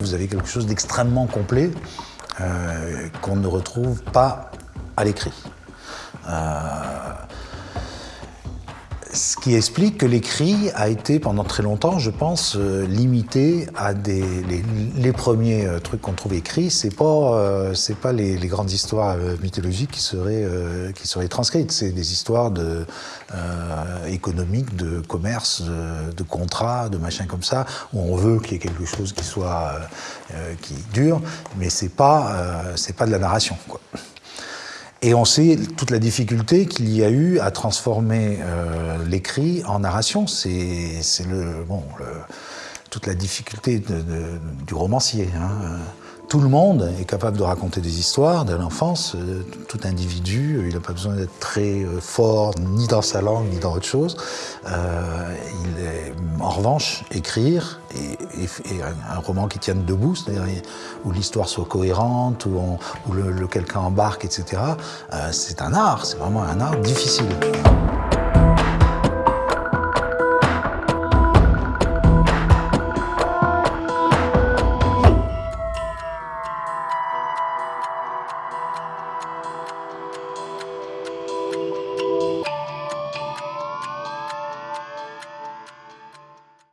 Vous avez quelque chose d'extrêmement complet euh, qu'on ne retrouve pas à l'écrit. Euh, ce qui explique que l'écrit a été pendant très longtemps, je pense, euh, limité à des les, premiers euh, trucs qu'on trouve écrits. C'est pas euh, c'est pas les, grandes histoires mythologiques qui seraient qui seraient transcrites. C'est des histoires de économiques, de commerce, de, de contrats, de machins comme ça où on veut qu'il y ait quelque chose qui soit qui dure, mais c'est pas c'est pas de la narration. Quoi. Et on sait toute la difficulté qu'il y a eu à transformer euh, l'écrit en narration. C'est le, bon, toute la difficulté du romancier. Hein tout le monde est capable de raconter des histoires de l'enfance. Euh, tout individu, il n'a pas besoin d'être très euh, fort ni dans sa langue ni dans autre chose. Euh, il est, en revanche, écrire et, un roman qui tienne debout, c'est-à-dire où l'histoire soit cohérente, où, où le, quelqu'un embarque, etc. c'est un art, c'est vraiment un art difficile.